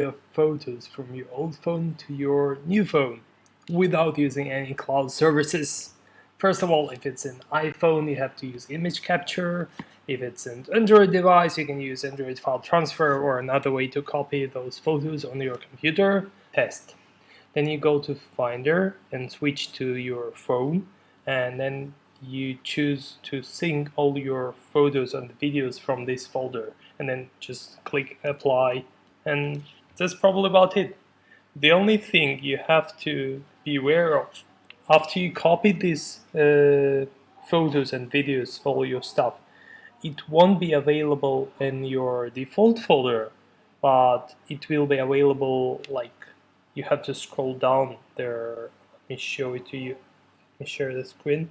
of photos from your old phone to your new phone without using any cloud services. First of all, if it's an iPhone, you have to use image capture. If it's an Android device, you can use Android file transfer or another way to copy those photos on your computer. Test. Then you go to Finder and switch to your phone and then you choose to sync all your photos and videos from this folder and then just click apply and that's probably about it. The only thing you have to be aware of after you copy these uh, photos and videos, all your stuff, it won't be available in your default folder, but it will be available like you have to scroll down there. Let me show it to you. Let me share the screen.